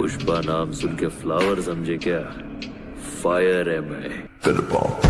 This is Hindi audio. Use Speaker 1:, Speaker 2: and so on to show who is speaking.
Speaker 1: पुष्पा नाम सुन के फ्लावर समझे क्या? फायर है मैं।
Speaker 2: फिर पाओ